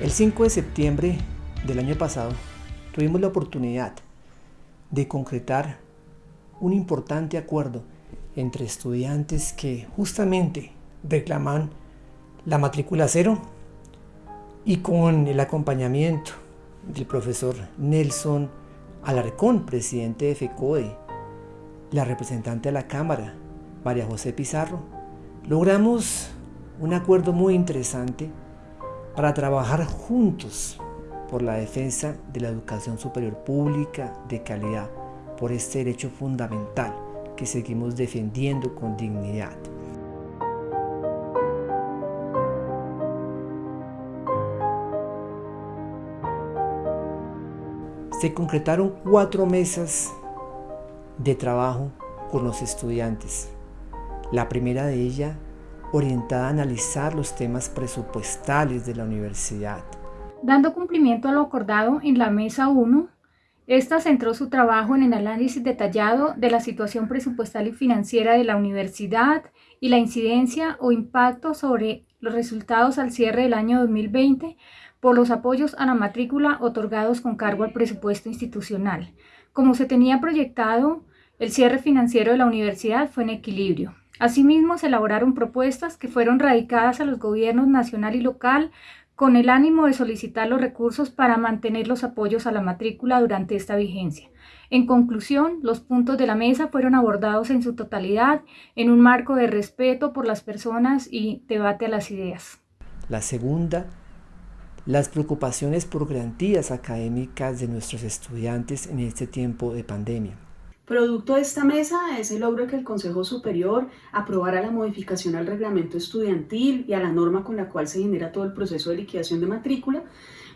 El 5 de septiembre del año pasado tuvimos la oportunidad de concretar un importante acuerdo entre estudiantes que justamente reclaman la matrícula cero y con el acompañamiento del profesor Nelson Alarcón, presidente de FECODE, la representante de la Cámara, María José Pizarro, logramos un acuerdo muy interesante para trabajar juntos por la defensa de la educación superior pública de calidad, por este derecho fundamental que seguimos defendiendo con dignidad. Se concretaron cuatro mesas de trabajo con los estudiantes. La primera de ellas orientada a analizar los temas presupuestales de la universidad. Dando cumplimiento a lo acordado en la Mesa 1, esta centró su trabajo en el análisis detallado de la situación presupuestal y financiera de la universidad y la incidencia o impacto sobre los resultados al cierre del año 2020 por los apoyos a la matrícula otorgados con cargo al presupuesto institucional. Como se tenía proyectado, el cierre financiero de la universidad fue en equilibrio. Asimismo, se elaboraron propuestas que fueron radicadas a los gobiernos nacional y local con el ánimo de solicitar los recursos para mantener los apoyos a la matrícula durante esta vigencia. En conclusión, los puntos de la mesa fueron abordados en su totalidad en un marco de respeto por las personas y debate a las ideas. La segunda, las preocupaciones por garantías académicas de nuestros estudiantes en este tiempo de pandemia. Producto de esta mesa es el logro que el Consejo Superior aprobara la modificación al reglamento estudiantil y a la norma con la cual se genera todo el proceso de liquidación de matrícula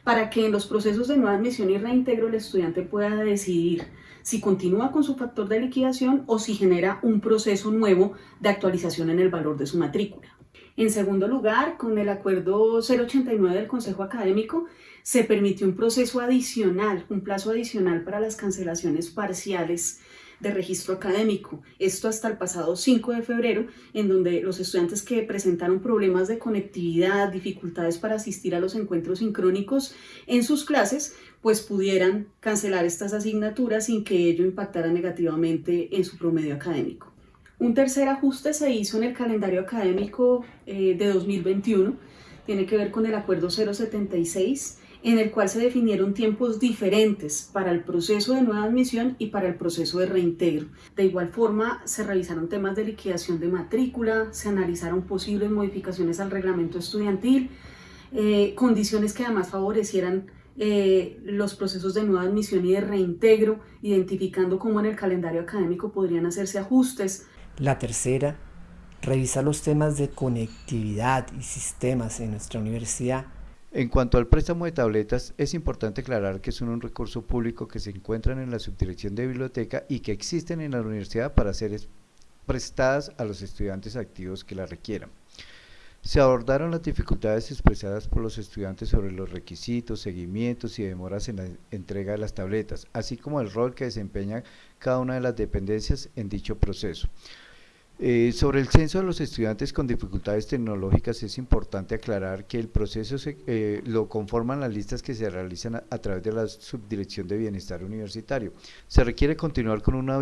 para que en los procesos de nueva admisión y reintegro el estudiante pueda decidir si continúa con su factor de liquidación o si genera un proceso nuevo de actualización en el valor de su matrícula. En segundo lugar, con el acuerdo 089 del Consejo Académico, se permitió un proceso adicional, un plazo adicional para las cancelaciones parciales de registro académico. Esto hasta el pasado 5 de febrero, en donde los estudiantes que presentaron problemas de conectividad, dificultades para asistir a los encuentros sincrónicos en sus clases, pues pudieran cancelar estas asignaturas sin que ello impactara negativamente en su promedio académico. Un tercer ajuste se hizo en el calendario académico eh, de 2021, tiene que ver con el acuerdo 076, en el cual se definieron tiempos diferentes para el proceso de nueva admisión y para el proceso de reintegro. De igual forma, se revisaron temas de liquidación de matrícula, se analizaron posibles modificaciones al reglamento estudiantil, eh, condiciones que además favorecieran eh, los procesos de nueva admisión y de reintegro, identificando cómo en el calendario académico podrían hacerse ajustes. La tercera, revisar los temas de conectividad y sistemas en nuestra universidad en cuanto al préstamo de tabletas, es importante aclarar que son un recurso público que se encuentran en la subdirección de biblioteca y que existen en la universidad para ser prestadas a los estudiantes activos que la requieran. Se abordaron las dificultades expresadas por los estudiantes sobre los requisitos, seguimientos y demoras en la entrega de las tabletas, así como el rol que desempeña cada una de las dependencias en dicho proceso. Eh, sobre el censo de los estudiantes con dificultades tecnológicas es importante aclarar que el proceso eh, lo conforman las listas que se realizan a, través de la Subdirección de Bienestar Universitario. Se requiere continuar con una,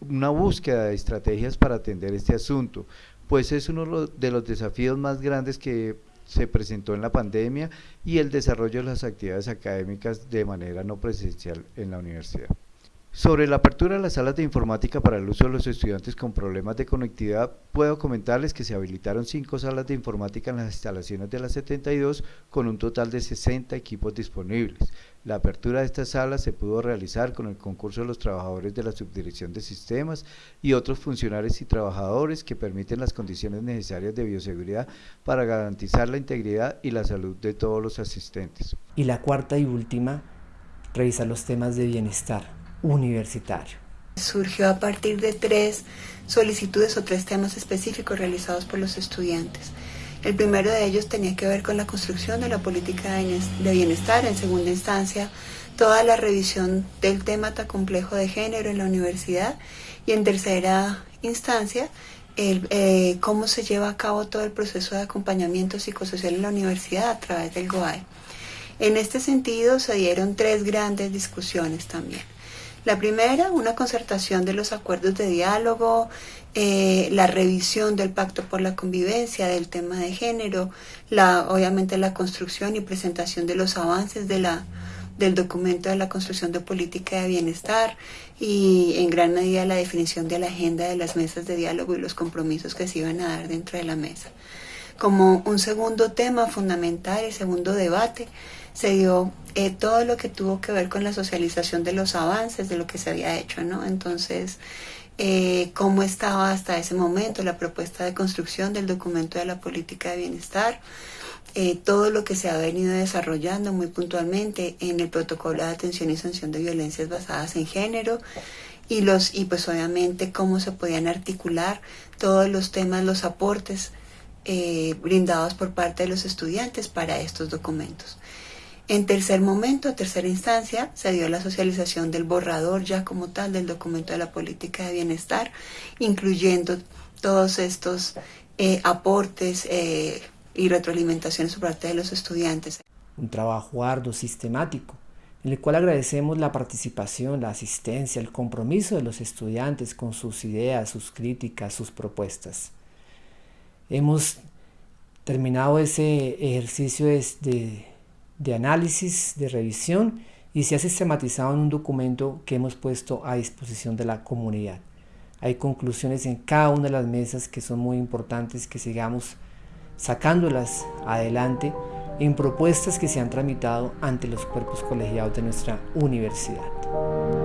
una búsqueda de estrategias para atender este asunto, pues es uno de los desafíos más grandes que se presentó en la pandemia y el desarrollo de las actividades académicas de manera no presencial en la universidad. Sobre la apertura de las salas de informática para el uso de los estudiantes con problemas de conectividad, puedo comentarles que se habilitaron cinco salas de informática en las instalaciones de la 72 con un total de 60 equipos disponibles. La apertura de estas salas se pudo realizar con el concurso de los trabajadores de la Subdirección de Sistemas y otros funcionarios y trabajadores que permiten las condiciones necesarias de bioseguridad para garantizar la integridad y la salud de todos los asistentes. Y la cuarta y última, revisar los temas de bienestar universitario. Surgió a partir de tres solicitudes o tres temas específicos realizados por los estudiantes. El primero de ellos tenía que ver con la construcción de la política de bienestar, en segunda instancia toda la revisión del tema tan complejo de género en la universidad y en tercera instancia el, eh, cómo se lleva a cabo todo el proceso de acompañamiento psicosocial en la universidad a través del GOAE. En este sentido se dieron tres grandes discusiones también. La primera, una concertación de los acuerdos de diálogo, eh, la revisión del pacto por la convivencia, del tema de género, la, obviamente la construcción y presentación de los avances de la, del documento de la construcción de política de bienestar y en gran medida la definición de la agenda de las mesas de diálogo y los compromisos que se iban a dar dentro de la mesa. Como un segundo tema fundamental y segundo debate, se dio eh, todo lo que tuvo que ver con la socialización de los avances de lo que se había hecho, ¿no? Entonces, eh, cómo estaba hasta ese momento la propuesta de construcción del documento de la política de bienestar, eh, todo lo que se ha venido desarrollando muy puntualmente en el protocolo de atención y sanción de violencias basadas en género y los y pues obviamente cómo se podían articular todos los temas, los aportes brindados por parte de los estudiantes para estos documentos. En tercer momento, tercera instancia, se dio la socialización del borrador ya como tal del documento de la política de bienestar, incluyendo todos estos eh, aportes eh, y retroalimentaciones por parte de los estudiantes. Un trabajo arduo, sistemático, en el cual agradecemos la participación, la asistencia, el compromiso de los estudiantes con sus ideas, sus críticas, sus propuestas. Hemos terminado ese ejercicio de análisis, de revisión y se ha sistematizado en un documento que hemos puesto a disposición de la comunidad. Hay conclusiones en cada una de las mesas que son muy importantes que sigamos sacándolas adelante en propuestas que se han tramitado ante los cuerpos colegiados de nuestra universidad.